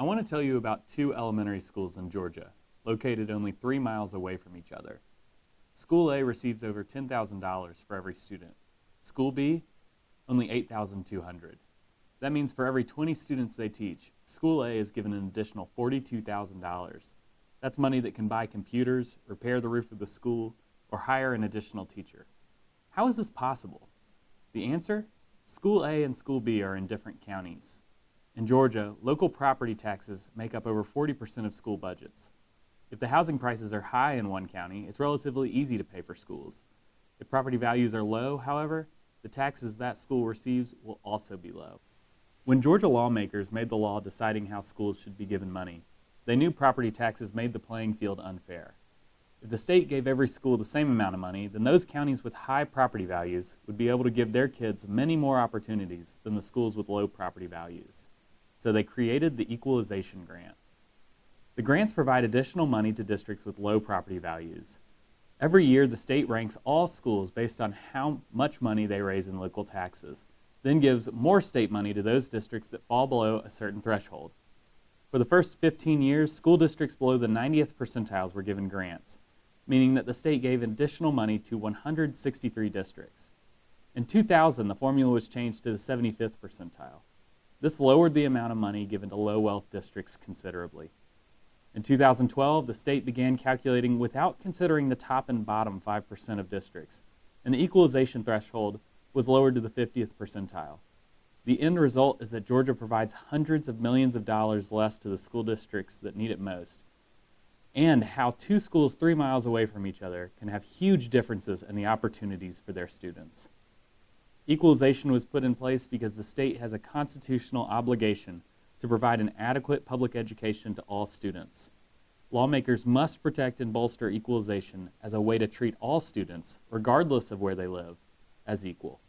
I want to tell you about two elementary schools in Georgia, located only three miles away from each other. School A receives over $10,000 for every student. School B, only 8,200. That means for every 20 students they teach, School A is given an additional $42,000. That's money that can buy computers, repair the roof of the school, or hire an additional teacher. How is this possible? The answer? School A and School B are in different counties. In Georgia, local property taxes make up over 40% of school budgets. If the housing prices are high in one county, it's relatively easy to pay for schools. If property values are low, however, the taxes that school receives will also be low. When Georgia lawmakers made the law deciding how schools should be given money, they knew property taxes made the playing field unfair. If the state gave every school the same amount of money, then those counties with high property values would be able to give their kids many more opportunities than the schools with low property values so they created the equalization grant. The grants provide additional money to districts with low property values. Every year, the state ranks all schools based on how much money they raise in local taxes, then gives more state money to those districts that fall below a certain threshold. For the first 15 years, school districts below the 90th percentiles were given grants, meaning that the state gave additional money to 163 districts. In 2000, the formula was changed to the 75th percentile. This lowered the amount of money given to low wealth districts considerably. In 2012, the state began calculating without considering the top and bottom 5% of districts, and the equalization threshold was lowered to the 50th percentile. The end result is that Georgia provides hundreds of millions of dollars less to the school districts that need it most, and how two schools three miles away from each other can have huge differences in the opportunities for their students. Equalization was put in place because the state has a constitutional obligation to provide an adequate public education to all students. Lawmakers must protect and bolster equalization as a way to treat all students, regardless of where they live, as equal.